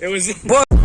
It was. what.